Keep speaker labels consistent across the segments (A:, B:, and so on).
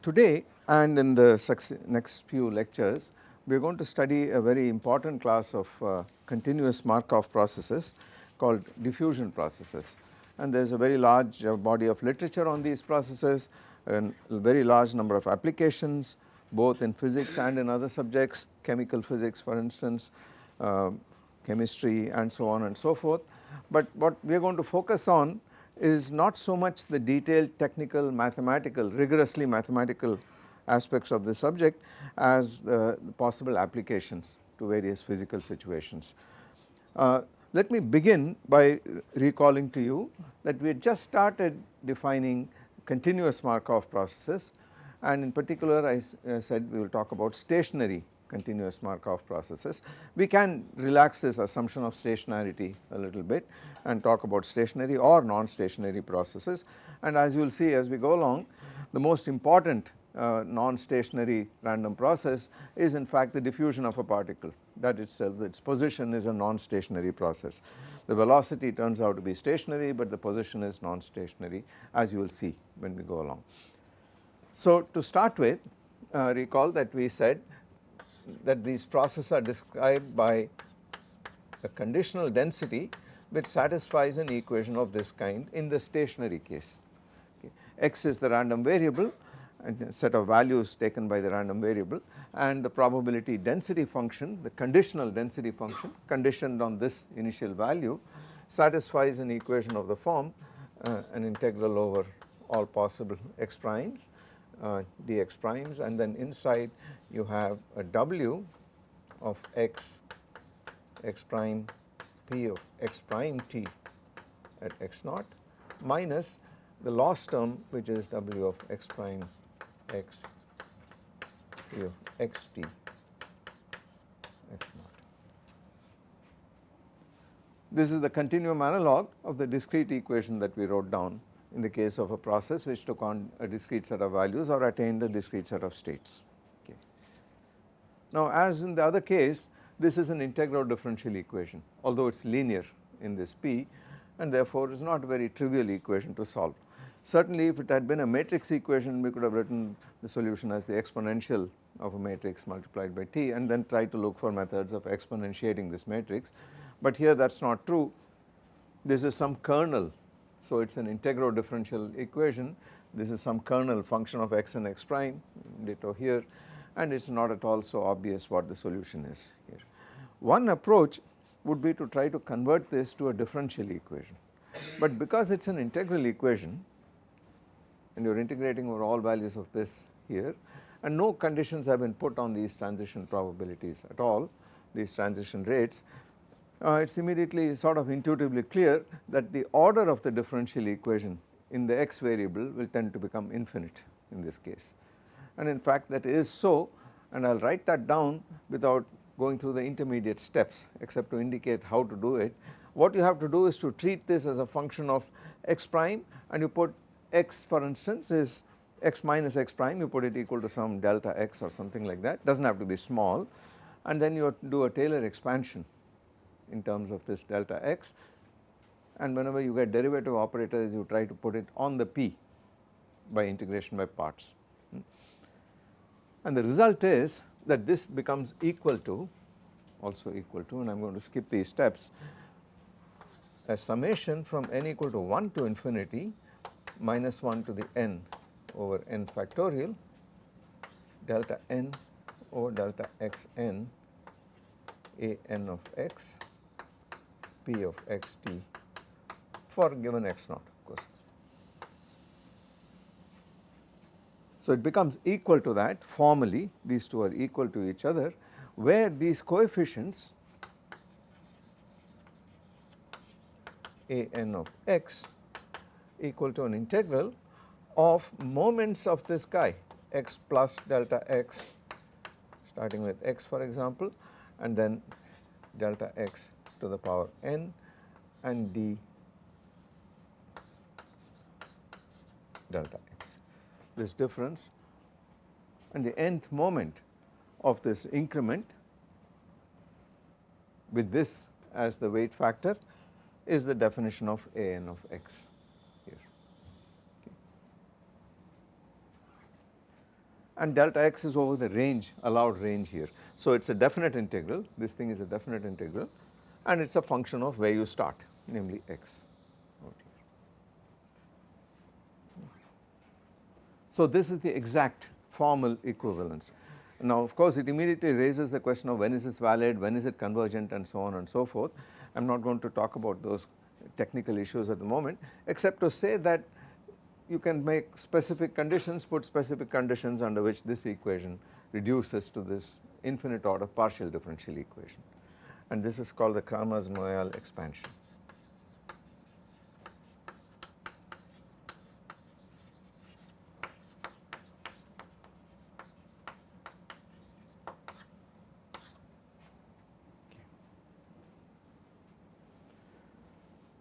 A: Today and in the next few lectures we are going to study a very important class of uh, continuous Markov processes called diffusion processes and there is a very large uh, body of literature on these processes and a very large number of applications both in physics and in other subjects chemical physics for instance uh, chemistry and so on and so forth. But what we are going to focus on is not so much the detailed technical mathematical rigorously mathematical aspects of the subject as the, the possible applications to various physical situations. Uh, let me begin by recalling to you that we had just started defining continuous Markov processes and in particular I uh, said we will talk about stationary continuous Markov processes. We can relax this assumption of stationarity a little bit and talk about stationary or non-stationary processes and as you will see as we go along the most important uh, non-stationary random process is in fact the diffusion of a particle that itself its position is a non-stationary process. The velocity turns out to be stationary but the position is non-stationary as you will see when we go along. So to start with uh, recall that we said that these processes are described by a conditional density which satisfies an equation of this kind in the stationary case. Okay. X is the random variable set of values taken by the random variable and the probability density function the conditional density function conditioned on this initial value satisfies an equation of the form uh, an integral over all possible x primes uh, dx primes and then inside you have a w of x x prime p of x prime t at x naught minus the loss term which is w of x prime x t x naught. This is the continuum analog of the discrete equation that we wrote down in the case of a process which took on a discrete set of values or attained a discrete set of states. Okay. Now as in the other case this is an integral differential equation although it is linear in this P and therefore is not a very trivial equation to solve. Certainly if it had been a matrix equation we could have written the solution as the exponential of a matrix multiplied by t and then try to look for methods of exponentiating this matrix. But here that is not true. This is some kernel. So it is an integral differential equation. This is some kernel function of x and x prime ditto here. And it is not at all so obvious what the solution is here. One approach would be to try to convert this to a differential equation. But because it is an integral equation and you are integrating over all values of this here. And no conditions have been put on these transition probabilities at all these transition rates. Uh, it is immediately sort of intuitively clear that the order of the differential equation in the x variable will tend to become infinite in this case. And in fact that is so. And I will write that down without going through the intermediate steps except to indicate how to do it. What you have to do is to treat this as a function of x prime and you put x for instance is x minus x prime you put it equal to some delta x or something like that does not have to be small and then you do a Taylor expansion in terms of this delta x and whenever you get derivative operators you try to put it on the p by integration by parts. And the result is that this becomes equal to also equal to and I am going to skip these steps a summation from n equal to 1 to infinity minus 1 to the n over n factorial delta n over delta x n a n of x p of x t for given x naught of course. So it becomes equal to that formally these two are equal to each other where these coefficients a n of x equal to an integral of moments of this guy x plus delta x starting with x for example and then delta x to the power n and d delta x. This difference and the nth moment of this increment with this as the weight factor is the definition of a n of x here. Okay. And delta x is over the range allowed range here. So it is a definite integral this thing is a definite integral and it is a function of where you start namely x. So this is the exact formal equivalence. Now of course it immediately raises the question of when is this valid, when is it convergent and so on and so forth. I am not going to talk about those technical issues at the moment except to say that you can make specific conditions, put specific conditions under which this equation reduces to this infinite order partial differential equation and this is called the Kramers-Moyal expansion.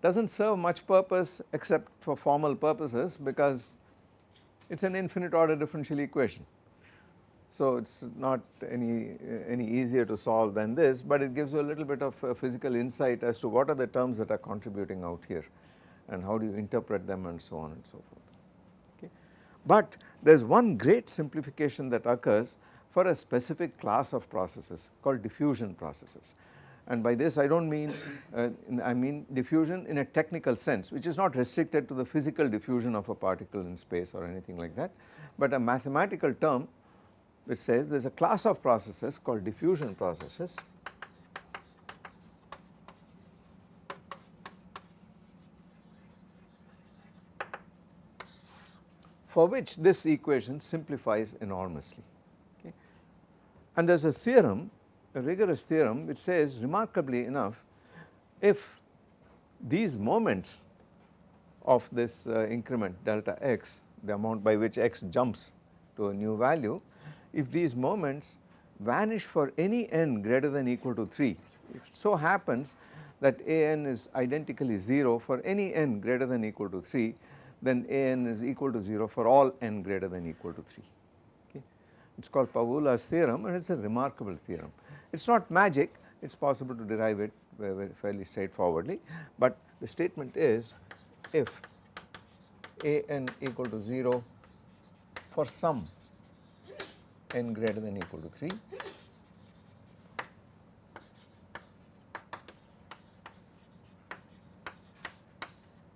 A: Does not serve much purpose except for formal purposes because it is an infinite order differential equation. So it is not any, any easier to solve than this but it gives you a little bit of uh, physical insight as to what are the terms that are contributing out here and how do you interpret them and so on and so forth. Okay. But there is one great simplification that occurs for a specific class of processes called diffusion processes and by this I do not mean uh, I mean diffusion in a technical sense which is not restricted to the physical diffusion of a particle in space or anything like that but a mathematical term which says there is a class of processes called diffusion processes for which this equation simplifies enormously okay. and there is a theorem rigorous theorem which says remarkably enough if these moments of this uh, increment delta x the amount by which x jumps to a new value if these moments vanish for any n greater than equal to 3 if it so happens that a n is identically 0 for any n greater than equal to 3 then a n is equal to 0 for all n greater than equal to 3 okay. It is called Pawula's theorem and it is a remarkable theorem. It is not magic, it is possible to derive it very, very fairly straightforwardly, but the statement is if a n equal to 0 for some n greater than equal to 3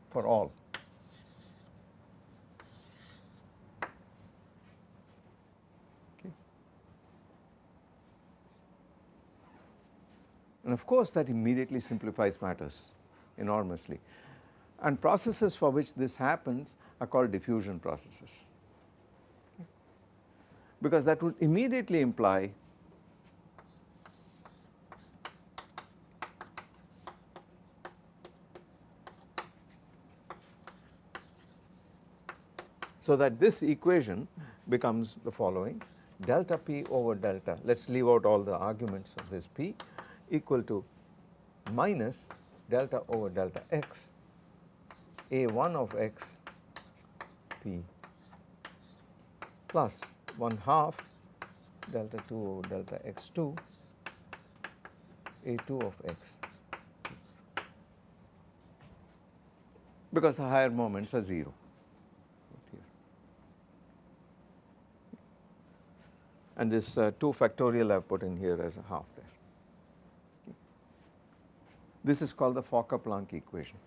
A: for all And of course that immediately simplifies matters enormously. And processes for which this happens are called diffusion processes. Because that would immediately imply so that this equation becomes the following. Delta p over delta. Let us leave out all the arguments of this p equal to minus delta over delta x a1 of x p plus 1 half delta 2 over delta x2 a2 of x because the higher moments are 0 and this uh, 2 factorial I have put in here as a half. This is called the Fokker-Planck equation.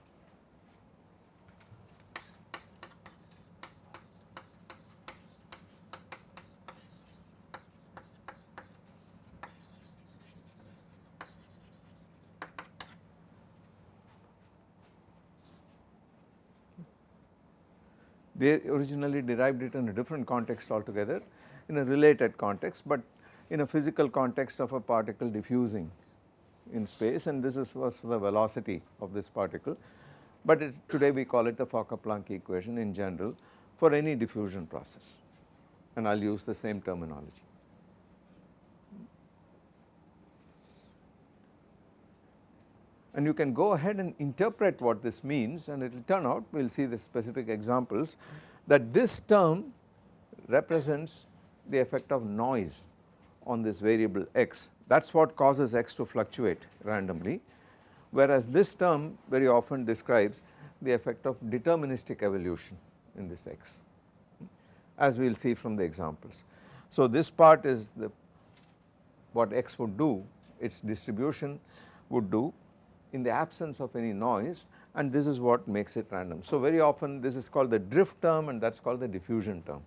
A: They originally derived it in a different context altogether in a related context, but in a physical context of a particle diffusing in space and this is was the velocity of this particle, but it, today we call it the Fokker-Planck equation in general for any diffusion process. And I will use the same terminology. and you can go ahead and interpret what this means and it will turn out we will see the specific examples that this term represents the effect of noise on this variable x that is what causes x to fluctuate randomly whereas this term very often describes the effect of deterministic evolution in this x as we will see from the examples. So this part is the what x would do its distribution would do in the absence of any noise and this is what makes it random. So very often this is called the drift term and that is called the diffusion term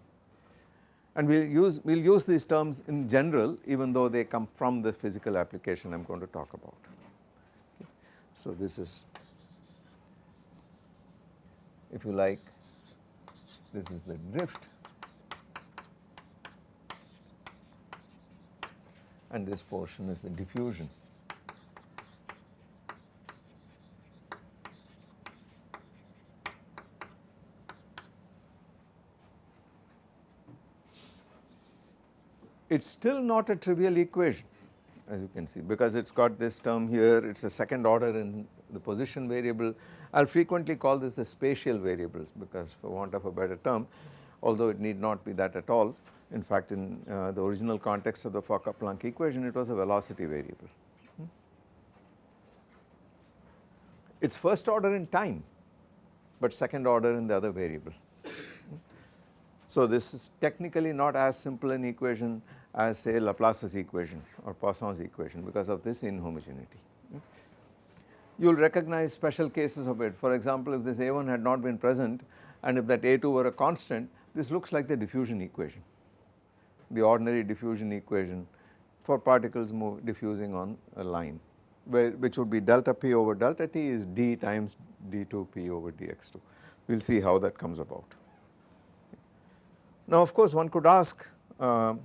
A: and we will use we will use these terms in general even though they come from the physical application I am going to talk about. So this is if you like this is the drift and this portion is the diffusion. It is still not a trivial equation as you can see because it has got this term here it is a second order in the position variable. I will frequently call this the spatial variables because for want of a better term although it need not be that at all in fact in uh, the original context of the Fokker-Planck equation it was a velocity variable. Hmm. It is first order in time but second order in the other variable. So this is technically not as simple an equation as say Laplace's equation or Poisson's equation because of this inhomogeneity. You will recognize special cases of it for example if this A1 had not been present and if that A2 were a constant this looks like the diffusion equation the ordinary diffusion equation for particles move diffusing on a line where which would be delta p over delta t is d times d2p over dx2. We will see how that comes about. Now of course one could ask uh,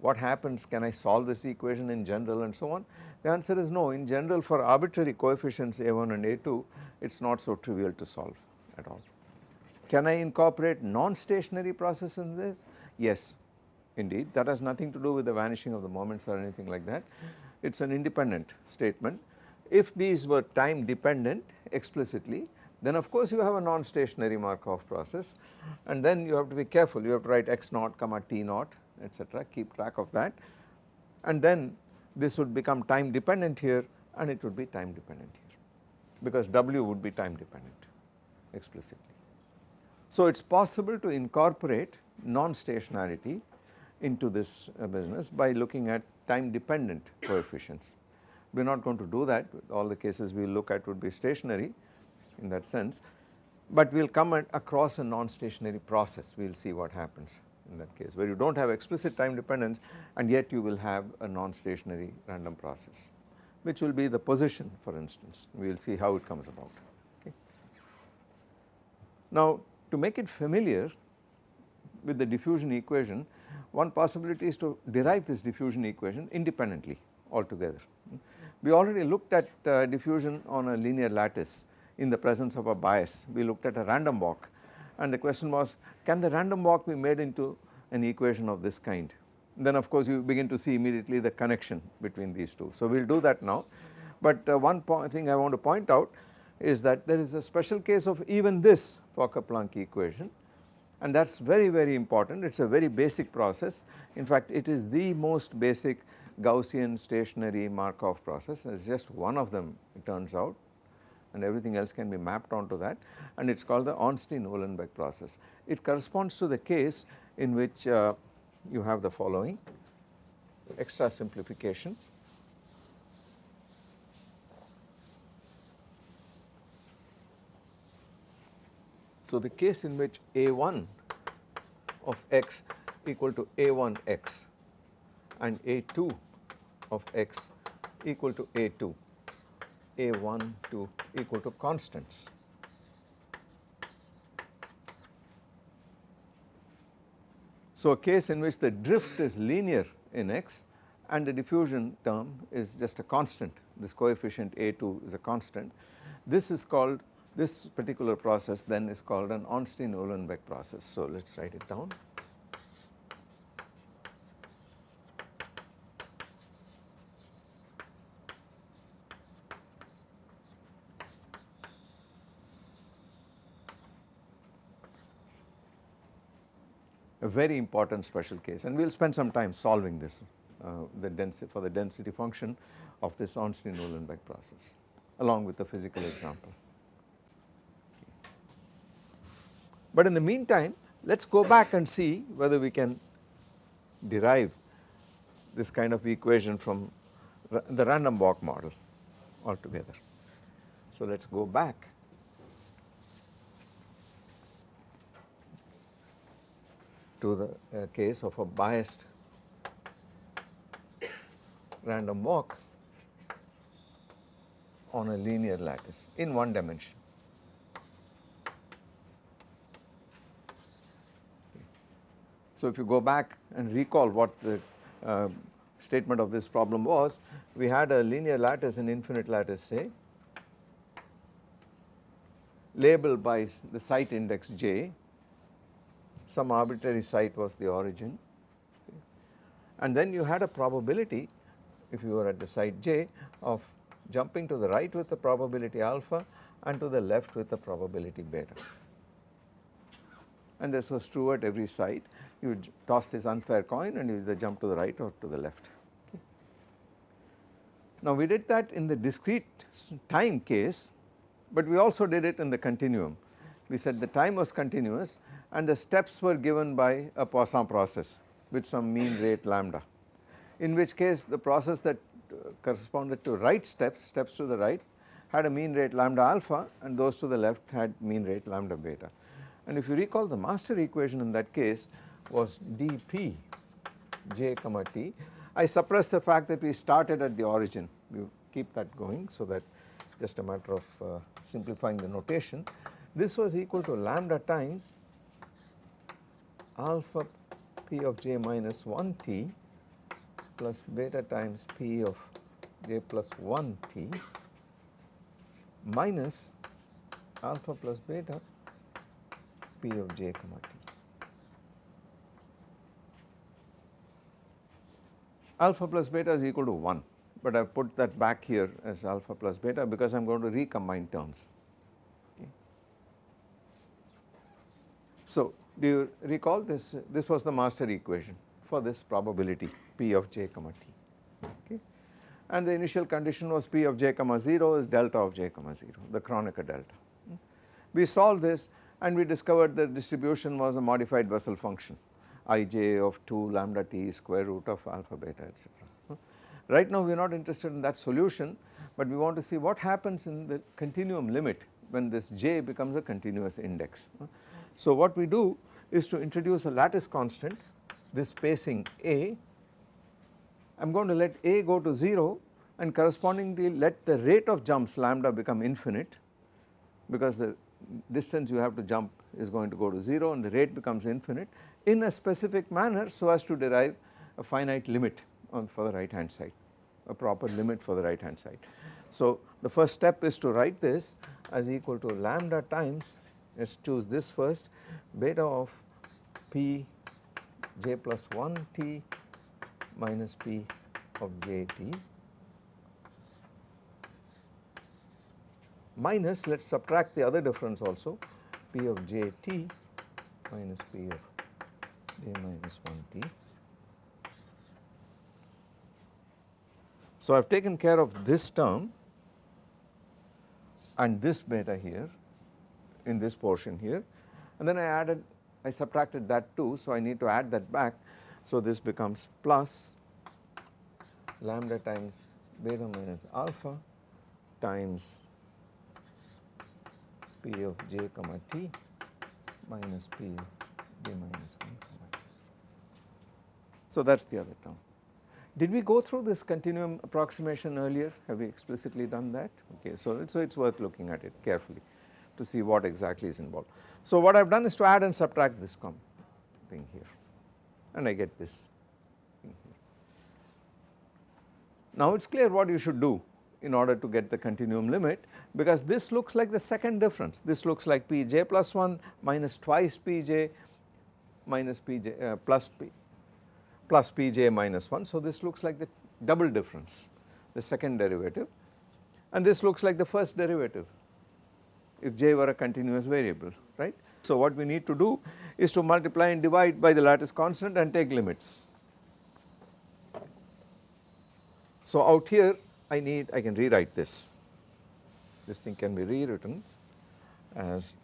A: what happens can I solve this equation in general and so on. The answer is no in general for arbitrary coefficients a1 and a2 it is not so trivial to solve at all. Can I incorporate non-stationary process in this? Yes indeed that has nothing to do with the vanishing of the moments or anything like that it is an independent statement. If these were time dependent explicitly then of course you have a non-stationary Markov process and then you have to be careful. You have to write x naught comma t naught etc keep track of that. And then this would become time dependent here and it would be time dependent here because w would be time dependent explicitly. So it is possible to incorporate non-stationarity into this uh, business by looking at time dependent coefficients. We are not going to do that. All the cases we look at would be stationary in that sense but we will come across a non-stationary process we will see what happens in that case where you do not have explicit time dependence and yet you will have a non-stationary random process which will be the position for instance we will see how it comes about. Okay. Now to make it familiar with the diffusion equation one possibility is to derive this diffusion equation independently altogether. We already looked at uh, diffusion on a linear lattice in the presence of a bias. We looked at a random walk and the question was can the random walk be made into an equation of this kind. Then of course you begin to see immediately the connection between these two. So we will do that now but uh, one thing I want to point out is that there is a special case of even this Fokker-Planck equation and that is very very important it is a very basic process in fact it is the most basic Gaussian stationary Markov process it is just one of them it turns out and everything else can be mapped onto that and it is called the Ornstein-Uhlenbeck process. It corresponds to the case in which uh, you have the following extra simplification So the case in which a1 of x equal to a1x and a2 of x equal to a2, a1 to equal to constants. So a case in which the drift is linear in x and the diffusion term is just a constant, this coefficient a2 is a constant. This is called this particular process then is called an Ornstein-Uhlenbeck process. So let us write it down. A very important special case and we will spend some time solving this uh, the density for the density function of this Ornstein-Uhlenbeck process along with the physical example. But in the meantime let us go back and see whether we can derive this kind of equation from the random walk model altogether. So let us go back to the uh, case of a biased random walk on a linear lattice in one dimension. So, if you go back and recall what the uh, statement of this problem was, we had a linear lattice an infinite lattice say labeled by the site index j, some arbitrary site was the origin and then you had a probability if you were at the site j of jumping to the right with the probability alpha and to the left with the probability beta. And this was true at every site you toss this unfair coin and you either jump to the right or to the left. Now we did that in the discrete time case but we also did it in the continuum. We said the time was continuous and the steps were given by a Poisson process with some mean rate lambda in which case the process that uh, corresponded to right steps, steps to the right had a mean rate lambda alpha and those to the left had mean rate lambda beta. And if you recall the master equation in that case was dp j comma t. I suppress the fact that we started at the origin, you keep that going so that just a matter of uh, simplifying the notation. This was equal to lambda times alpha p of j minus 1 t plus beta times p of j plus 1 t minus alpha plus beta p of j comma t. alpha plus beta is equal to 1 but I have put that back here as alpha plus beta because I am going to recombine terms. Okay. So do you recall this this was the master equation for this probability p of j comma t okay and the initial condition was p of j comma 0 is delta of j comma 0 the Kronecker delta. We solved this and we discovered the distribution was a modified Bessel function ij of 2 lambda t square root of alpha beta etc. Right now we are not interested in that solution but we want to see what happens in the continuum limit when this j becomes a continuous index. So what we do is to introduce a lattice constant this spacing a I am going to let a go to 0 and correspondingly let the rate of jumps lambda become infinite because the distance you have to jump is going to go to 0 and the rate becomes infinite in a specific manner so as to derive a finite limit on for the right hand side a proper limit for the right hand side. So the first step is to write this as equal to lambda times let us choose this first beta of p j plus 1 t minus p of j t minus let us subtract the other difference also p of j t minus p of j minus 1 t. So I have taken care of this term and this beta here in this portion here and then I added I subtracted that too so I need to add that back so this becomes plus lambda times beta minus alpha times p of j comma t minus p p j minus 1 comma t. So that is the other term. Did we go through this continuum approximation earlier? Have we explicitly done that? Okay, so, so it is worth looking at it carefully to see what exactly is involved. So what I have done is to add and subtract this thing here and I get this. Now it is clear what you should do in order to get the continuum limit because this looks like the second difference. This looks like Pj plus 1 minus twice Pj minus Pj uh, plus P plus Pj minus 1. So this looks like the double difference the second derivative and this looks like the first derivative if j were a continuous variable right. So what we need to do is to multiply and divide by the lattice constant and take limits. So out here I need I can rewrite this this thing can be rewritten as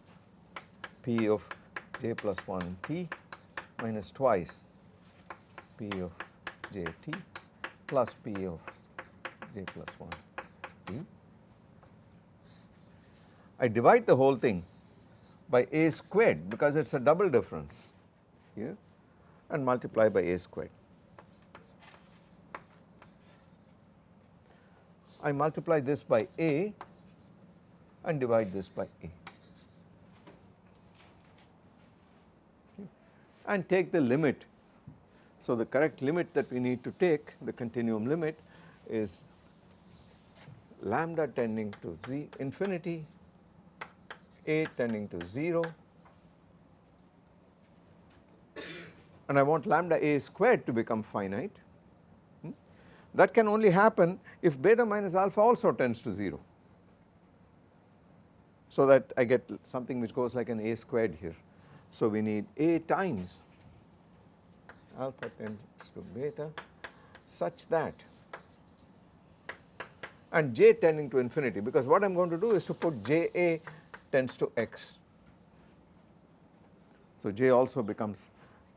A: p of j plus 1 t minus twice p of j t plus p of j plus 1 t. I divide the whole thing by a squared because it is a double difference here and multiply by a squared. I multiply this by a and divide this by a and take the limit. So the correct limit that we need to take the continuum limit is lambda tending to z infinity a tending to 0 and I want lambda a squared to become finite. Hmm? That can only happen if beta minus alpha also tends to 0. So that I get something which goes like an a squared here. So we need a times alpha tends to beta such that and j tending to infinity because what I am going to do is to put j a tends to x. So j also becomes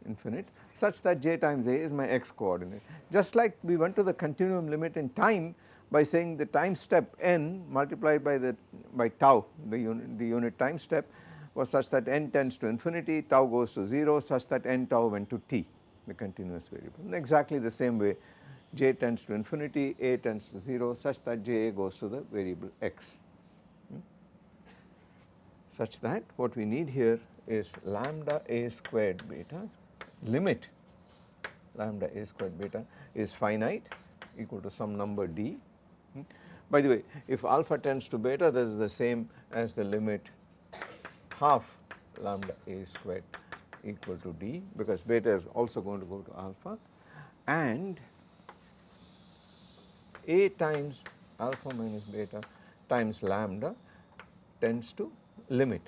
A: infinite such that j times a is my x coordinate. Just like we went to the continuum limit in time by saying the time step n multiplied by the by tau the unit the unit time step was such that n tends to infinity tau goes to 0 such that n tau went to t the continuous variable. Exactly the same way j tends to infinity a tends to 0 such that j goes to the variable x such that what we need here is lambda a squared beta limit lambda a squared beta is finite equal to some number d. Hmm. By the way if alpha tends to beta this is the same as the limit half lambda a squared equal to d because beta is also going to go to alpha and a times alpha minus beta times lambda tends to limit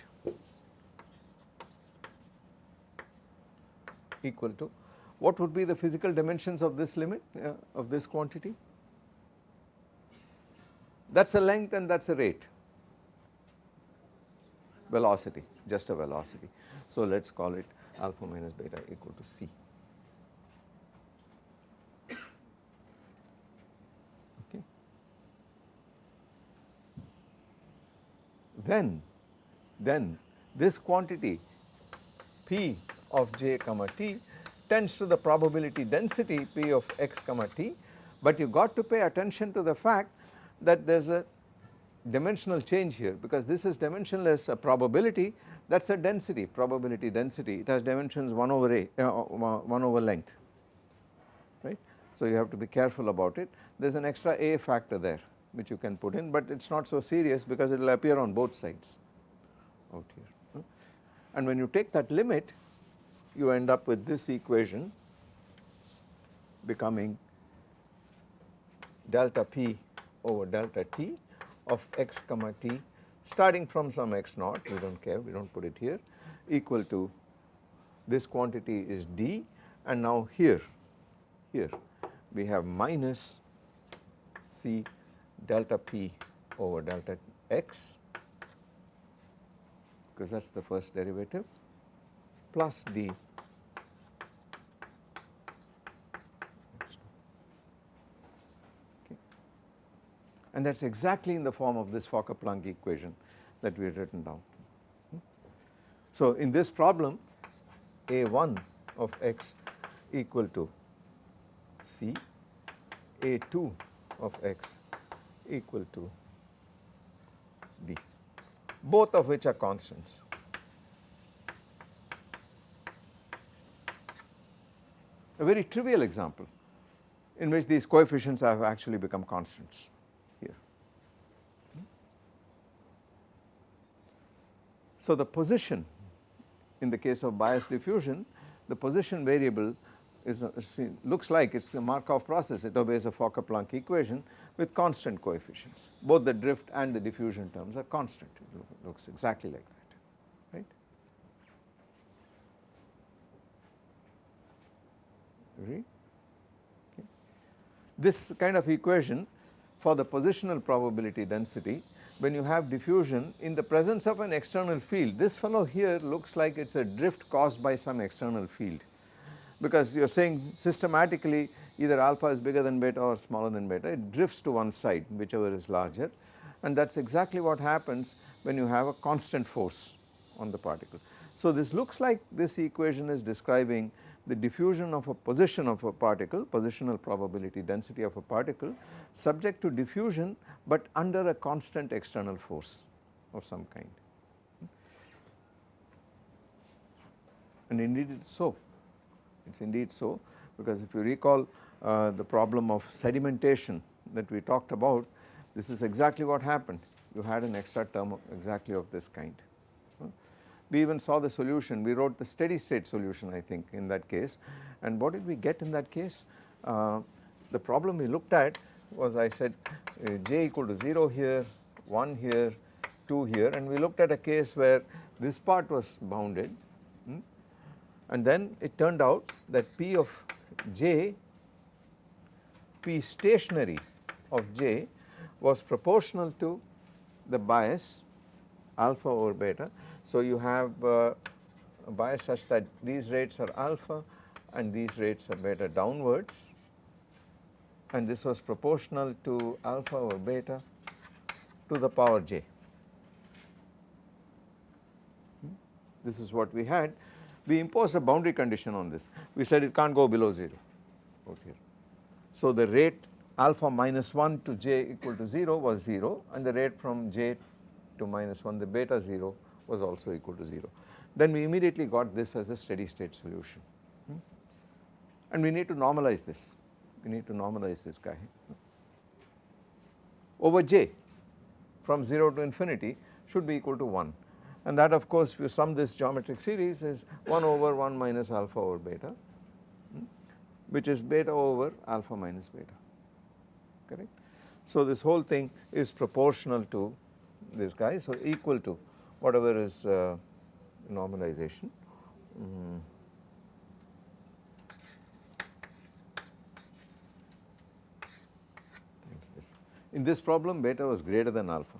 A: equal to what would be the physical dimensions of this limit uh, of this quantity that is a length and that is a rate velocity just a velocity. So let us call it alpha minus beta equal to c. Okay. Then then this quantity p of j comma t tends to the probability density p of x comma t. But you got to pay attention to the fact that there is a dimensional change here because this is dimensionless a probability that is a density probability density. It has dimensions 1 over a uh, uh 1 over length right. So you have to be careful about it. There is an extra a factor there which you can put in but it is not so serious because it will appear on both sides out here. And when you take that limit you end up with this equation becoming delta p over delta t of x comma t starting from some x naught we do not care we do not put it here equal to this quantity is d and now here here we have minus c delta p over delta x because that is the first derivative plus d. And that is exactly in the form of this Fokker-Planck equation that we had written down. Hmm? So in this problem a1 of x equal to c, a2 of x equal to d both of which are constants. A very trivial example in which these coefficients have actually become constants here. So the position in the case of bias diffusion, the position variable is a, looks like it is a Markov process. It obeys a Fokker-Planck equation with constant coefficients. Both the drift and the diffusion terms are constant. It looks exactly like that right. Okay. This kind of equation for the positional probability density when you have diffusion in the presence of an external field this fellow here looks like it is a drift caused by some external field because you are saying systematically either alpha is bigger than beta or smaller than beta it drifts to one side whichever is larger and that is exactly what happens when you have a constant force on the particle. So this looks like this equation is describing the diffusion of a position of a particle, positional probability density of a particle subject to diffusion but under a constant external force of some kind. And indeed it is so, it is indeed so because if you recall uh, the problem of sedimentation that we talked about, this is exactly what happened. You had an extra term of exactly of this kind. We even saw the solution, we wrote the steady state solution I think in that case and what did we get in that case? Uh, the problem we looked at was I said uh, j equal to 0 here, 1 here, 2 here and we looked at a case where this part was bounded and then it turned out that P of j, P stationary of j was proportional to the bias alpha over beta. So you have uh, a bias such that these rates are alpha and these rates are beta downwards and this was proportional to alpha over beta to the power j. Hmm? This is what we had. We imposed a boundary condition on this. We said it can't go below 0 okay. So the rate alpha minus 1 to j equal to 0 was 0 and the rate from j to minus 1 the beta 0 was also equal to 0. Then we immediately got this as a steady state solution hmm? and we need to normalize this, we need to normalize this guy over j from 0 to infinity should be equal to 1 and that of course if you sum this geometric series is 1 over 1 minus alpha over beta hmm? which is beta over alpha minus beta correct. So this whole thing is proportional to this guy so equal to whatever is uh, normalization. Mm. This. In this problem beta was greater than alpha.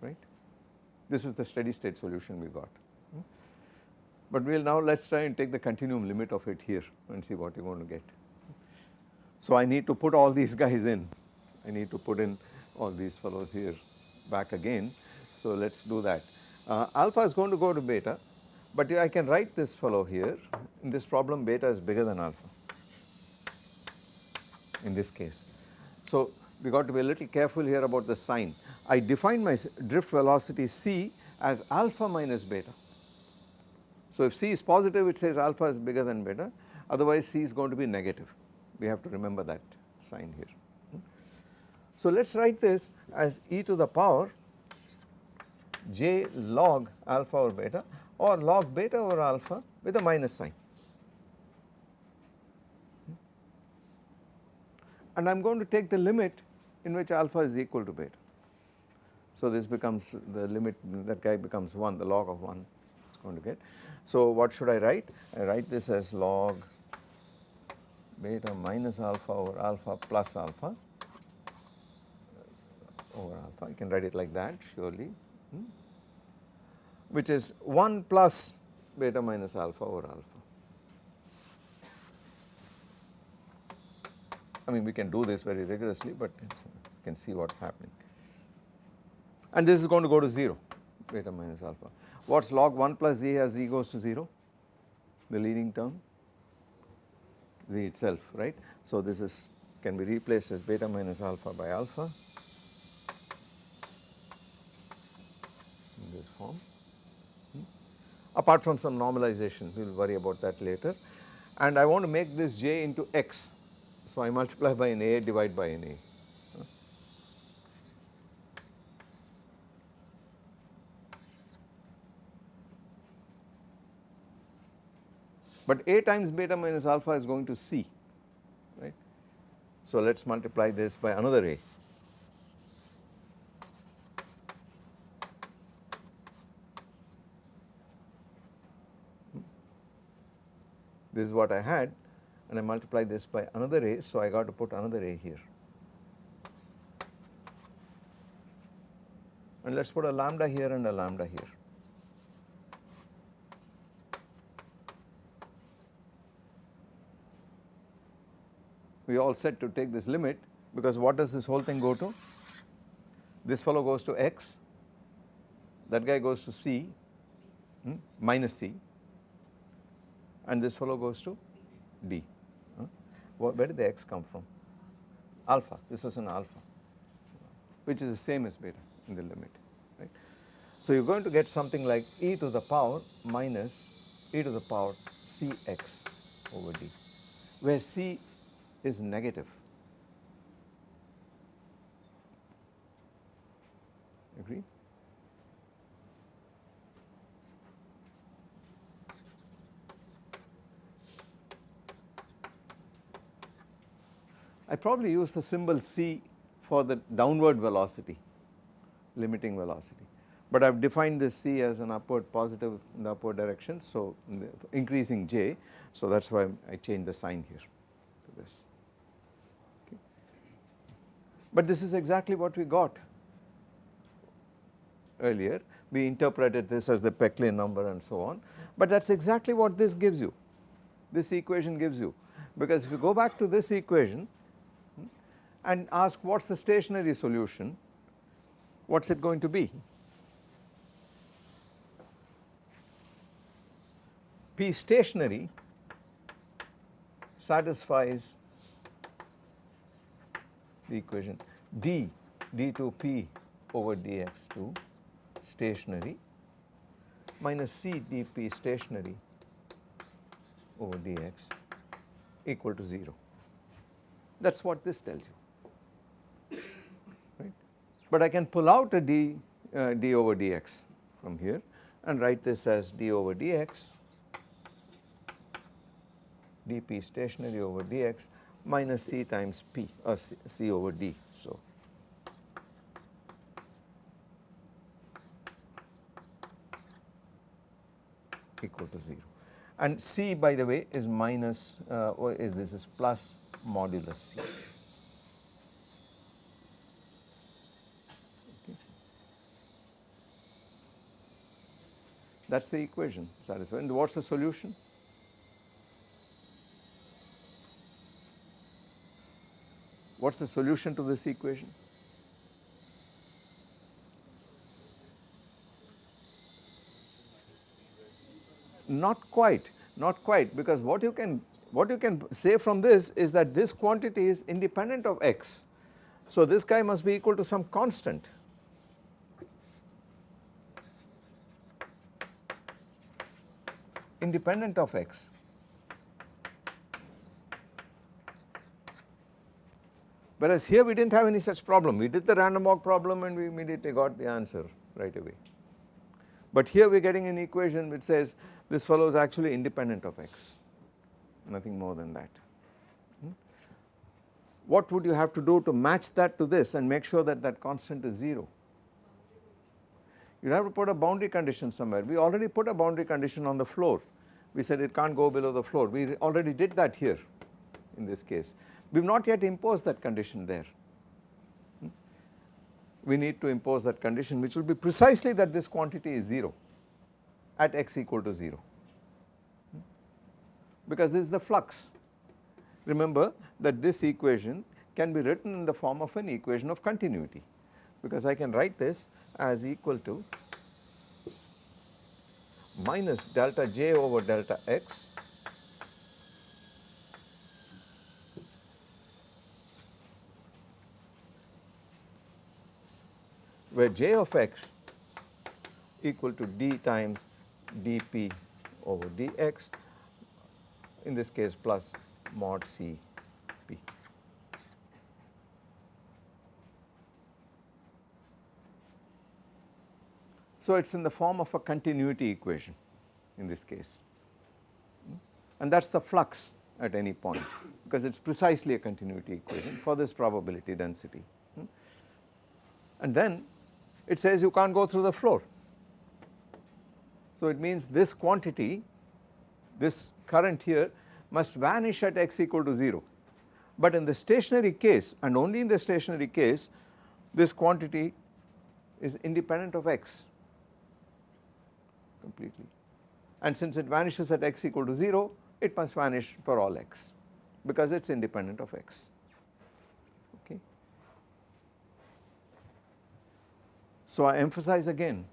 A: Right? This is the steady state solution we got. But we will now let us try and take the continuum limit of it here and see what you are going to get. So I need to put all these guys in, I need to put in all these fellows here back again. So let us do that. Uh, alpha is going to go to beta but I can write this fellow here in this problem beta is bigger than alpha in this case. So we got to be a little careful here about the sign. I define my drift velocity c as alpha minus beta so if C is positive it says alpha is bigger than beta otherwise C is going to be negative we have to remember that sign here. So let us write this as e to the power j log alpha over beta or log beta over alpha with a minus sign. And I am going to take the limit in which alpha is equal to beta. So this becomes the limit that guy becomes 1 the log of 1 is going to get so what should I write? I write this as log beta minus alpha over alpha plus alpha over alpha, I can write it like that surely, hmm, which is 1 plus beta minus alpha over alpha. I mean we can do this very rigorously but you can see what is happening. And this is going to go to 0 beta minus alpha. What is log 1 plus z as z goes to 0? The leading term, z itself, right. So this is can be replaced as beta minus alpha by alpha in this form. Hmm. Apart from some normalization, we will worry about that later. And I want to make this j into x. So I multiply by an a divide by an a. but A times beta minus alpha is going to C, right. So let us multiply this by another A. This is what I had and I multiply this by another A, so I got to put another A here. And let us put a lambda here and a lambda here. We all said to take this limit because what does this whole thing go to? This fellow goes to x, that guy goes to c hmm, minus c and this fellow goes to d. Huh? Where did the x come from? Alpha, this was an alpha which is the same as beta in the limit right. So you are going to get something like e to the power minus e to the power cx over d where c is negative. Agree? I probably use the symbol c for the downward velocity, limiting velocity. But I have defined this c as an upward positive in the upward direction, so increasing j, so that is why I change the sign here to this. But this is exactly what we got earlier, we interpreted this as the Péclet number and so on, but that is exactly what this gives you, this equation gives you. Because if you go back to this equation hmm, and ask what is the stationary solution, what is it going to be? P stationary satisfies the equation d d2p over dx2 stationary minus c dp stationary over dx equal to 0. That is what this tells you right. but I can pull out a d, uh, d over dx from here and write this as d over dx dp stationary over dx minus c times p or uh, c, c over d. So, equal to 0 and c by the way is minus uh, is this is plus modulus c. That is the equation satisfied. And what is the solution? What is the solution to this equation? Not quite, not quite because what you can what you can say from this is that this quantity is independent of x. So this guy must be equal to some constant independent of x. Whereas here we did not have any such problem, we did the random walk problem and we immediately got the answer right away. But here we are getting an equation which says this fellow is actually independent of x, nothing more than that. Hmm? What would you have to do to match that to this and make sure that that constant is 0? You have to put a boundary condition somewhere. We already put a boundary condition on the floor we said it can't go below the floor. We already did that here in this case. We have not yet imposed that condition there. Hmm? We need to impose that condition which will be precisely that this quantity is 0 at x equal to 0 hmm? because this is the flux. Remember that this equation can be written in the form of an equation of continuity because I can write this as equal to minus delta j over delta x where j of x equal to d times dp over dx in this case plus mod c p. So it is in the form of a continuity equation in this case and that is the flux at any point because it is precisely a continuity equation for this probability density and then it says you can't go through the floor. So it means this quantity this current here must vanish at x equal to 0 but in the stationary case and only in the stationary case this quantity is independent of x completely. And since it vanishes at x equal to 0 it must vanish for all x because it is independent of x okay. So I emphasize again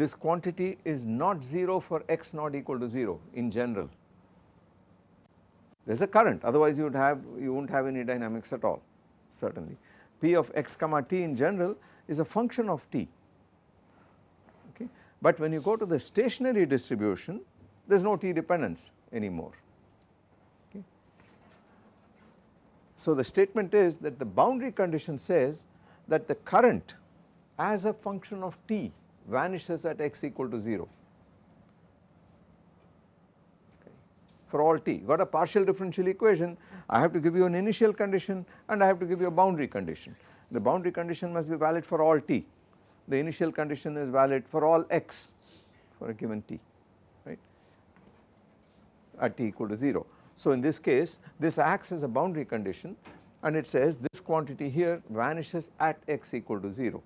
A: this quantity is not 0 for x not equal to 0 in general there is a current otherwise you would have you would not have any dynamics at all certainly. P of x comma t in general is a function of t okay but when you go to the stationary distribution there is no t dependence anymore okay. So the statement is that the boundary condition says that the current as a function of t vanishes at x equal to 0 for all t. Got a partial differential equation, I have to give you an initial condition and I have to give you a boundary condition. The boundary condition must be valid for all t. The initial condition is valid for all x for a given t, right, at t equal to 0. So in this case, this acts as a boundary condition and it says this quantity here vanishes at x equal to 0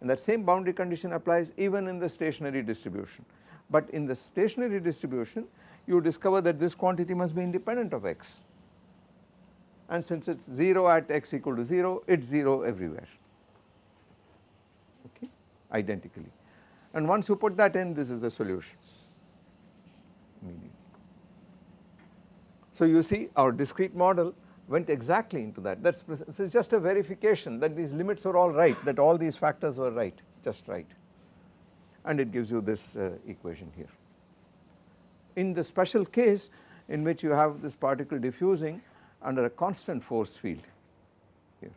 A: and that same boundary condition applies even in the stationary distribution. But in the stationary distribution you discover that this quantity must be independent of x. And since it is 0 at x equal to 0 it is 0 everywhere. Okay? Identically. And once you put that in this is the solution. So you see our discrete model went exactly into that that is this is just a verification that these limits were all right that all these factors were right just right and it gives you this uh, equation here in the special case in which you have this particle diffusing under a constant force field here.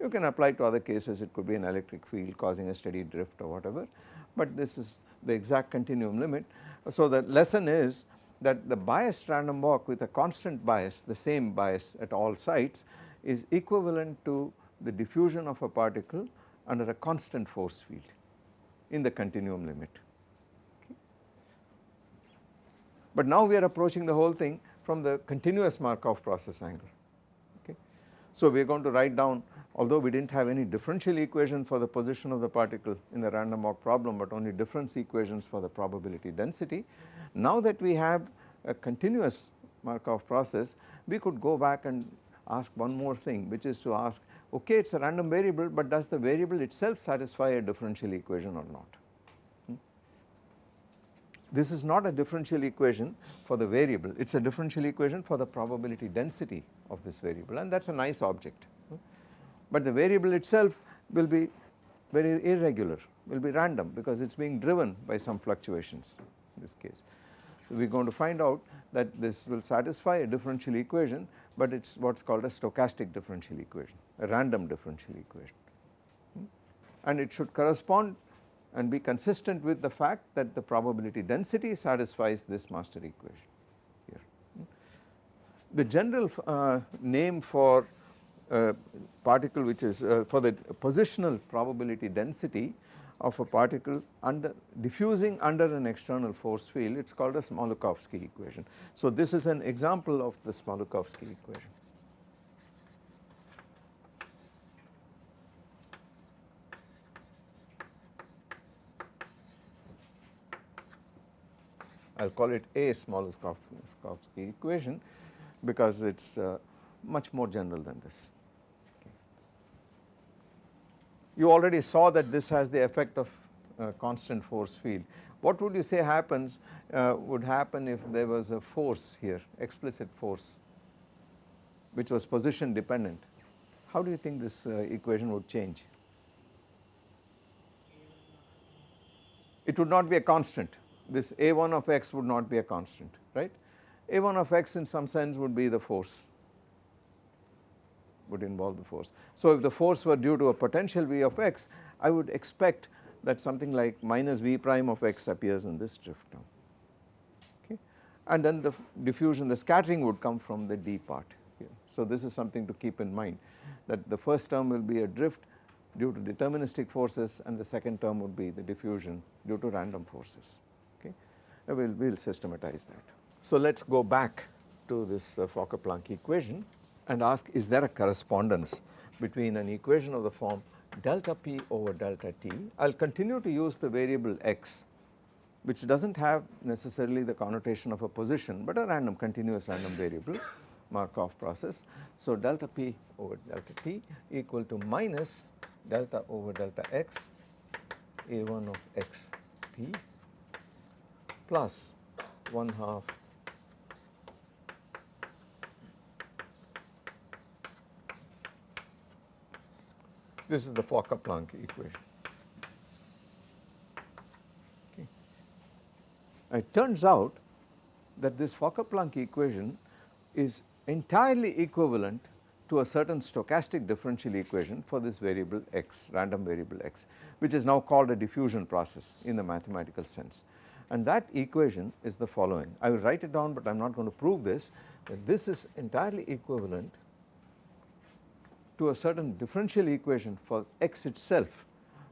A: You can apply to other cases it could be an electric field causing a steady drift or whatever but this is the exact continuum limit. So the lesson is that the biased random walk with a constant bias the same bias at all sites is equivalent to the diffusion of a particle under a constant force field in the continuum limit. But now we are approaching the whole thing from the continuous Markov process angle okay. So we are going to write down although we did not have any differential equation for the position of the particle in the random walk problem but only difference equations for the probability density. Now that we have a continuous Markov process we could go back and ask one more thing which is to ask okay it is a random variable but does the variable itself satisfy a differential equation or not. Hmm? This is not a differential equation for the variable, it is a differential equation for the probability density of this variable and that is a nice object. Hmm? But the variable itself will be very irregular, will be random because it is being driven by some fluctuations in this case. We are going to find out that this will satisfy a differential equation but it is what is called a stochastic differential equation, a random differential equation and it should correspond and be consistent with the fact that the probability density satisfies this master equation here. The general uh, name for a particle which is uh, for the positional probability density of a particle under diffusing under an external force field it is called a Smoluchowski equation. So this is an example of the Smoluchowski equation. I will call it a Smoluchowski equation because it is uh, much more general than this. Okay. You already saw that this has the effect of uh, constant force field. What would you say happens uh, would happen if there was a force here explicit force which was position dependent. How do you think this uh, equation would change? It would not be a constant this a1 of x would not be a constant right. a1 of x in some sense would be the force would involve the force. So if the force were due to a potential v of x I would expect that something like minus v prime of x appears in this drift term okay and then the diffusion the scattering would come from the d part here. So this is something to keep in mind that the first term will be a drift due to deterministic forces and the second term would be the diffusion due to random forces okay. we will we'll systematize that. So let us go back to this uh, Fokker-Planck equation and ask is there a correspondence between an equation of the form delta p over delta t. I will continue to use the variable x which does not have necessarily the connotation of a position but a random continuous random variable Markov process. So delta p over delta t equal to minus delta over delta x a1 of x p plus 1 half This is the Fokker-Planck equation. Okay. It turns out that this Fokker-Planck equation is entirely equivalent to a certain stochastic differential equation for this variable x, random variable x, which is now called a diffusion process in the mathematical sense. And that equation is the following. I will write it down, but I am not going to prove this, that this is entirely equivalent to a certain differential equation for x itself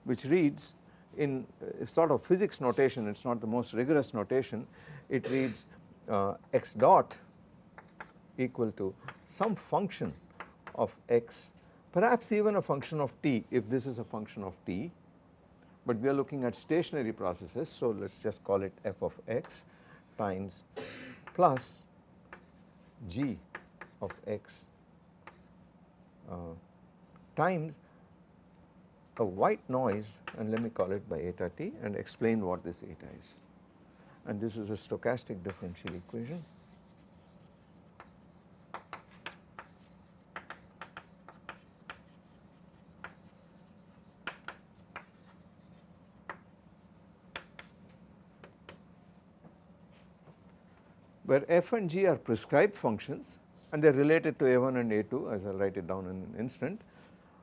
A: which reads in uh, sort of physics notation it is not the most rigorous notation it reads uh, x dot equal to some function of x perhaps even a function of t if this is a function of t. But we are looking at stationary processes so let us just call it f of x times plus g of x Uh, times a white noise and let me call it by eta t and explain what this eta is. And this is a stochastic differential equation. where f and g are prescribed functions and they are related to a1 and a2 as I will write it down in an instant.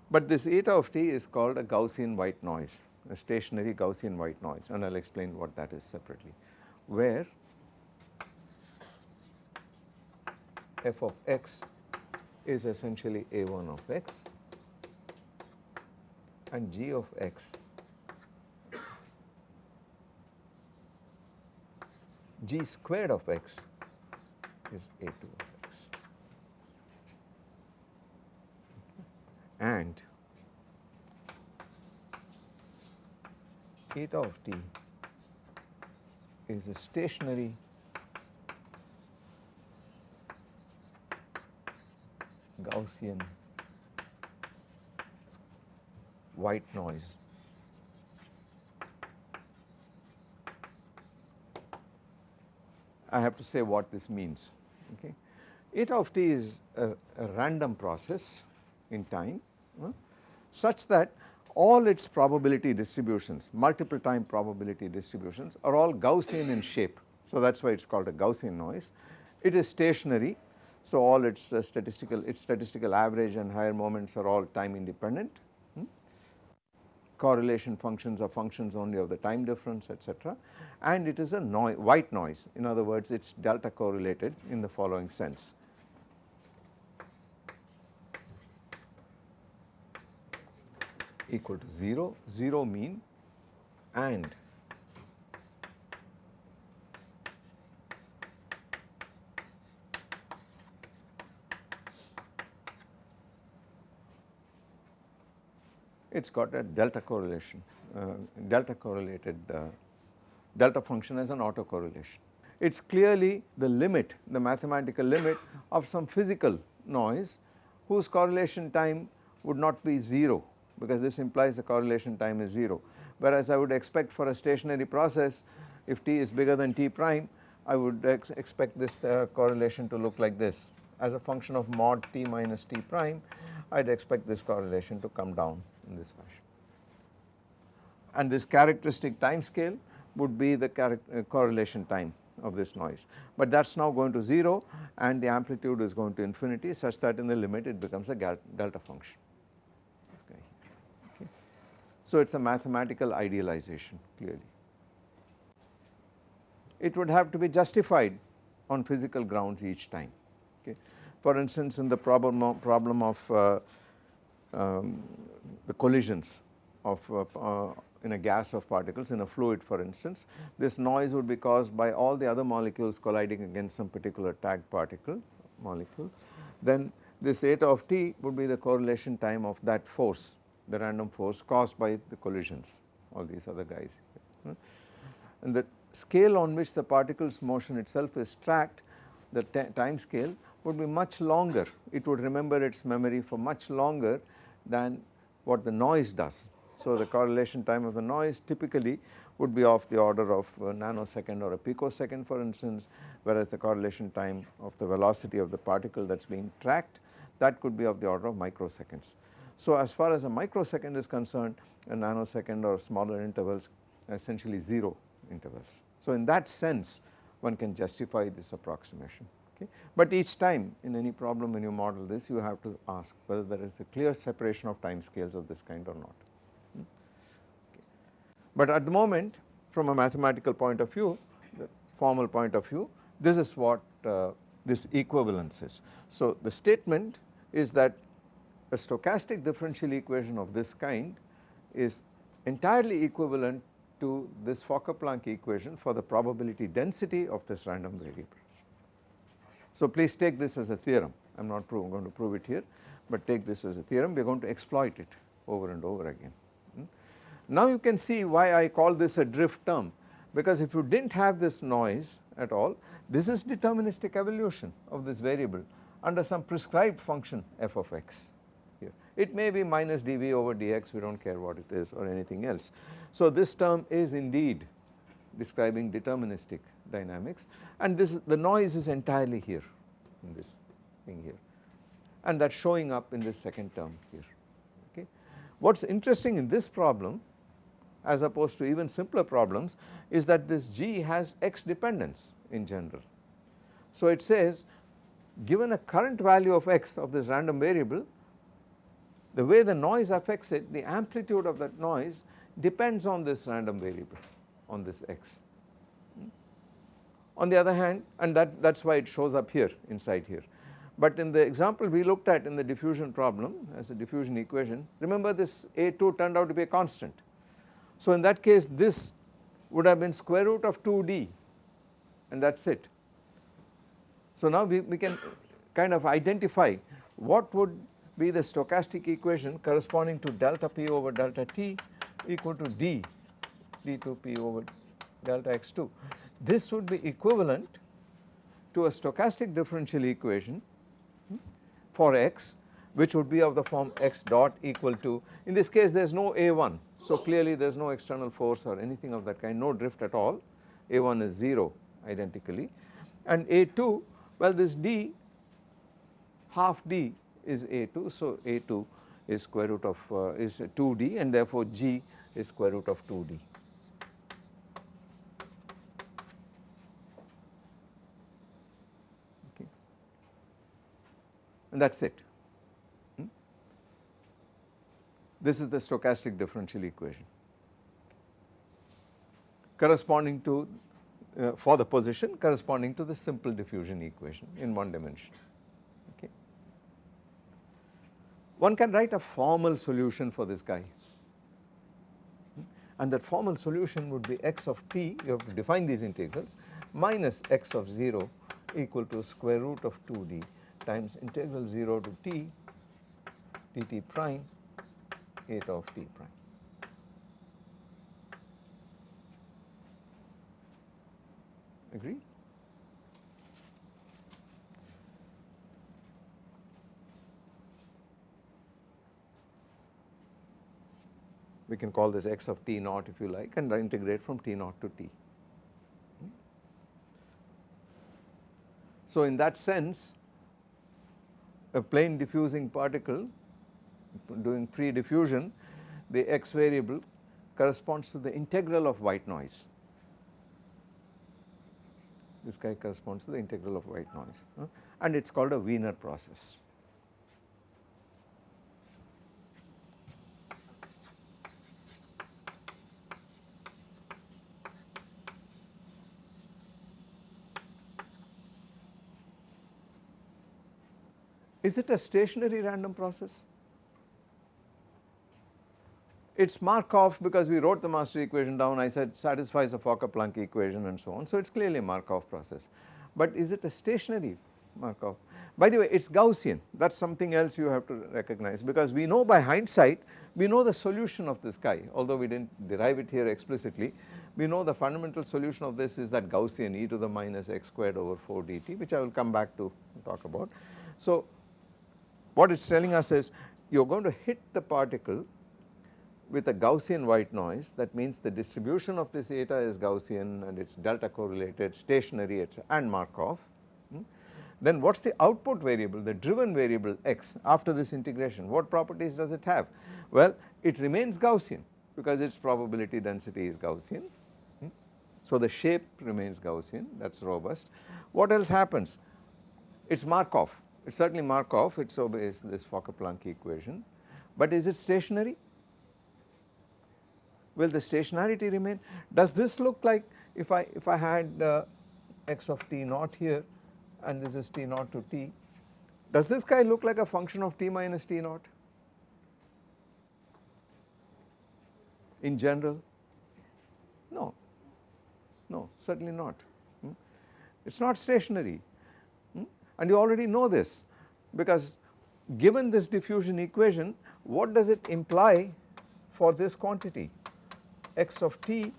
A: But this eta of t is called a Gaussian white noise, a stationary Gaussian white noise. And I will explain what that is separately, where f of x is essentially a1 of x and g of x g squared of x is a2 of and eta of t is a stationary Gaussian white noise. I have to say what this means. Okay. Eta of t is a, a random process in time such that all its probability distributions, multiple time probability distributions are all Gaussian in shape. So that is why it is called a Gaussian noise. It is stationary, so all its uh, statistical, its statistical average and higher moments are all time independent. Hmm? Correlation functions are functions only of the time difference etc. and it is a noi white noise in other words it is delta correlated in the following sense. Equal to 0, 0 mean and it has got a delta correlation, uh, delta correlated uh, delta function as an autocorrelation. It is clearly the limit, the mathematical limit of some physical noise whose correlation time would not be 0 because this implies the correlation time is 0. Whereas I would expect for a stationary process if t is bigger than t prime I would ex expect this uh, correlation to look like this as a function of mod t minus t prime I would expect this correlation to come down in this fashion. And this characteristic time scale would be the uh, correlation time of this noise, but that is now going to 0 and the amplitude is going to infinity such that in the limit it becomes a delta function. So it is a mathematical idealization clearly. It would have to be justified on physical grounds each time. Okay. For instance, in the problem of, problem of uh, um, the collisions of uh, uh, in a gas of particles in a fluid for instance. This noise would be caused by all the other molecules colliding against some particular tagged particle molecule. Then this eta of t would be the correlation time of that force the random force caused by the collisions all these other guys. Hmm? And the scale on which the particle's motion itself is tracked the time scale would be much longer it would remember its memory for much longer than what the noise does. So the correlation time of the noise typically would be of the order of a nanosecond or a picosecond for instance whereas the correlation time of the velocity of the particle that is being tracked that could be of the order of microseconds. So as far as a microsecond is concerned a nanosecond or smaller intervals essentially 0 intervals. So in that sense one can justify this approximation okay. But each time in any problem when you model this you have to ask whether there is a clear separation of time scales of this kind or not. Hmm. Okay. But at the moment from a mathematical point of view the formal point of view this is what uh, this equivalence is. So the statement is that a stochastic differential equation of this kind is entirely equivalent to this Fokker-Planck equation for the probability density of this random variable. So please take this as a theorem I am not going to prove it here but take this as a theorem we are going to exploit it over and over again. Hmm. Now you can see why I call this a drift term because if you did not have this noise at all this is deterministic evolution of this variable under some prescribed function f of x. It may be minus dv over dx we do not care what it is or anything else. So this term is indeed describing deterministic dynamics and this is the noise is entirely here in this thing here and that is showing up in this second term here okay. What is interesting in this problem as opposed to even simpler problems is that this G has x dependence in general. So it says given a current value of x of this random variable the way the noise affects it the amplitude of that noise depends on this random variable on this x. On the other hand and that that is why it shows up here inside here but in the example we looked at in the diffusion problem as a diffusion equation remember this A2 turned out to be a constant. So in that case this would have been square root of 2d and that is it. So now we, we can kind of identify what would be the stochastic equation corresponding to delta p over delta t equal to d d2p over delta x2. This would be equivalent to a stochastic differential equation hmm, for x which would be of the form x dot equal to in this case there is no a1 so clearly there is no external force or anything of that kind no drift at all. A1 is 0 identically. And a2 well this d half d is a2 so a2 is square root of uh, is 2d and therefore g is square root of 2d. Okay. And that is it. Hmm? This is the stochastic differential equation corresponding to uh, for the position corresponding to the simple diffusion equation in one dimension. Okay. One can write a formal solution for this guy and that formal solution would be x of t you have to define these integrals minus x of 0 equal to square root of 2d times integral 0 to t dt prime eta of t prime. Agree? We can call this x of t naught if you like and integrate from t naught to t. So in that sense a plain diffusing particle doing free diffusion the x variable corresponds to the integral of white noise. This guy corresponds to the integral of white noise and it is called a Wiener process. Is it a stationary random process? it's Markov because we wrote the master equation down I said satisfies the Fokker-Planck equation and so on. So it is clearly a Markov process. But is it a stationary Markov? By the way it is Gaussian that is something else you have to recognize because we know by hindsight we know the solution of this guy although we did not derive it here explicitly we know the fundamental solution of this is that Gaussian e to the minus x squared over 4 dt which I will come back to talk about. So what it is telling us is you are going to hit the particle with a Gaussian white noise that means the distribution of this eta is Gaussian and it is delta correlated stationary and Markov. Hmm. Then what is the output variable the driven variable x after this integration what properties does it have? Well it remains Gaussian because its probability density is Gaussian. Hmm. So the shape remains Gaussian that is robust. What else happens? It is Markov it is certainly Markov it obeys this Fokker-Planck equation but is it stationary? will the stationarity remain? Does this look like if I if I had uh, x of t naught here and this is t naught to t, does this guy look like a function of t minus t naught in general? No, no certainly not. Hmm? It is not stationary? And you already know this because given this diffusion equation what does it imply for this quantity? x of t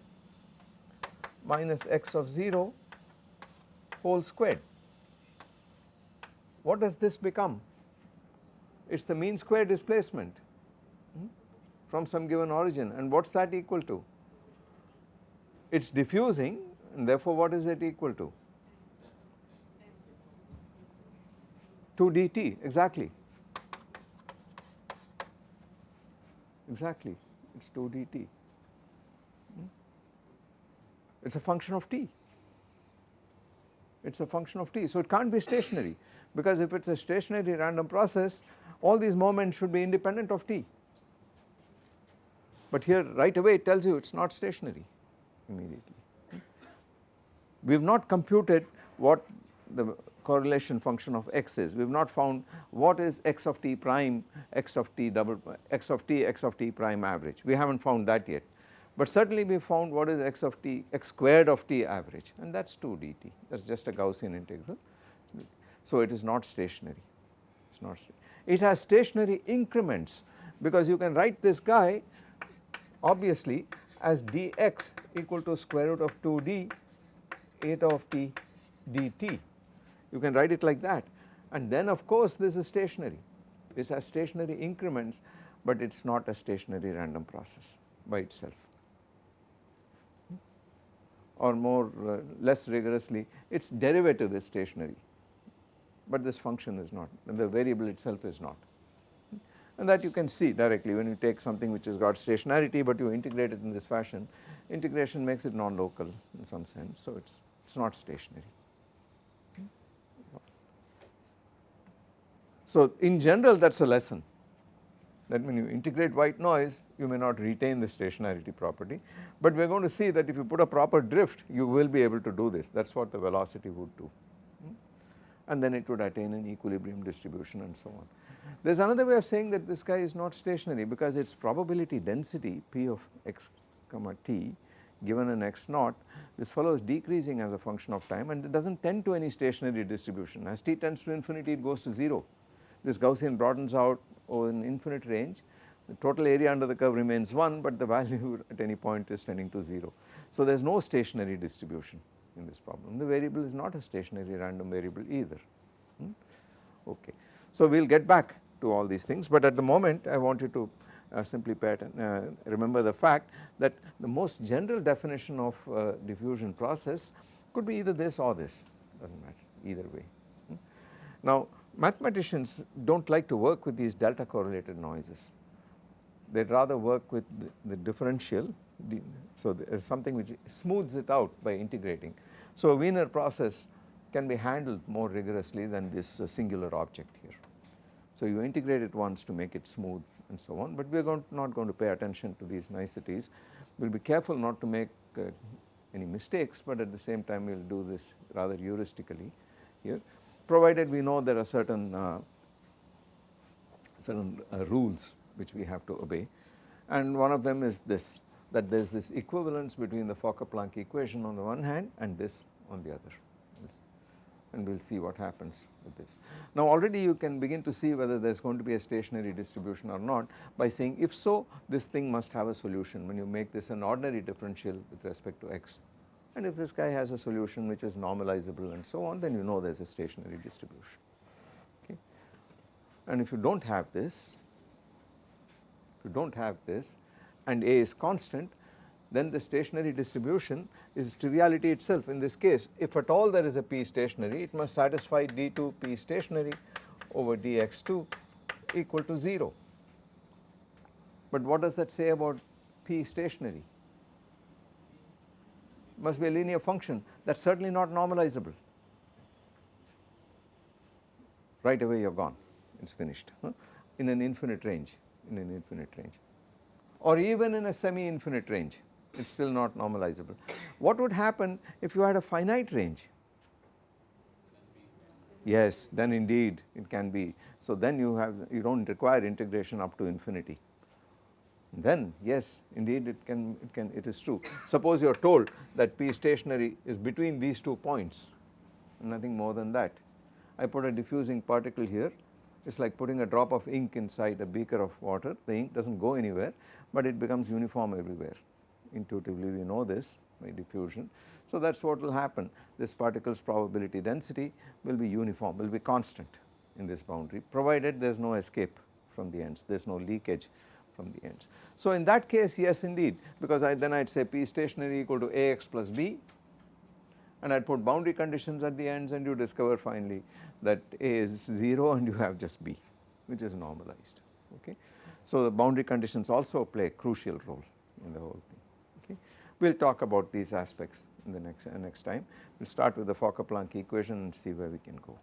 A: minus x of 0 whole squared. What does this become? It is the mean square displacement hmm, from some given origin and what is that equal to? It is diffusing and therefore what is it equal to? 2 dt exactly, exactly it is 2 dt it is a function of t, it is a function of t. So it can't be stationary because if it is a stationary random process all these moments should be independent of t. But here right away it tells you it is not stationary immediately. We have not computed what the correlation function of x is, we have not found what is x of t prime, x of t double, x of t, x of t prime average, we have not found that yet. But certainly we found what is x of t x squared of t average and that is 2 dt that is just a Gaussian integral. So it is not stationary. It is not sta it has stationary increments because you can write this guy obviously as dx equal to square root of 2d eta of t dt you can write it like that. And then of course this is stationary. This has stationary increments but it is not a stationary random process by itself. Or more uh, less rigorously its derivative is stationary. But this function is not. And the variable itself is not. And that you can see directly when you take something which has got stationarity but you integrate it in this fashion integration makes it non-local in some sense. So it is not stationary. So in general that is a lesson. That when you integrate white noise you may not retain the stationarity property but we are going to see that if you put a proper drift you will be able to do this. That is what the velocity would do. Hmm? and then it would attain an equilibrium distribution and so on. There is another way of saying that this guy is not stationary because its probability density p of x comma t given an x naught. This fellow is decreasing as a function of time and it does not tend to any stationary distribution. As t tends to infinity it goes to 0 this Gaussian broadens out over an infinite range the total area under the curve remains 1 but the value at any point is tending to 0. So there is no stationary distribution in this problem the variable is not a stationary random variable either hmm? okay. So we will get back to all these things but at the moment I want you to uh, simply uh, remember the fact that the most general definition of uh, diffusion process could be either this or this does not matter either way. Hmm? Now mathematicians do not like to work with these delta correlated noises. They would rather work with the, the differential, the, so there is something which smooths it out by integrating. So a Wiener process can be handled more rigorously than this uh, singular object here. So you integrate it once to make it smooth and so on, but we are going not going to pay attention to these niceties. We will be careful not to make uh, any mistakes, but at the same time we will do this rather heuristically here provided we know there are certain uh, certain uh, rules which we have to obey. And one of them is this that there is this equivalence between the Fokker-Planck equation on the one hand and this on the other. And we will see what happens with this. Now already you can begin to see whether there is going to be a stationary distribution or not by saying if so this thing must have a solution when you make this an ordinary differential with respect to x and if this guy has a solution which is normalizable and so on then you know there is a stationary distribution okay. And if you do not have this, if you do not have this and A is constant then the stationary distribution is triviality itself in this case if at all there is a p stationary it must satisfy d2 p stationary over dx2 equal to 0. But what does that say about p stationary? Must be a linear function that is certainly not normalizable. Right away you are gone it is finished huh? in an infinite range in an infinite range or even in a semi infinite range it is still not normalizable. What would happen if you had a finite range? Yes, then indeed it can be. So then you have you do not require integration up to infinity. Then yes, indeed it can it can it is true. Suppose you are told that P stationary is between these two points, nothing more than that. I put a diffusing particle here. It is like putting a drop of ink inside a beaker of water. The ink does not go anywhere, but it becomes uniform everywhere intuitively we know this by diffusion. So that is what will happen this particle's probability density will be uniform will be constant in this boundary provided there is no escape from the ends there is no leakage from the ends. So in that case yes indeed because I then I would say P stationary equal to Ax plus B and I would put boundary conditions at the ends and you discover finally that A is 0 and you have just B which is normalized okay. So the boundary conditions also play a crucial role in the whole thing. Okay. We will talk about these aspects in the next, uh, next time. We will start with the Fokker-Planck equation and see where we can go.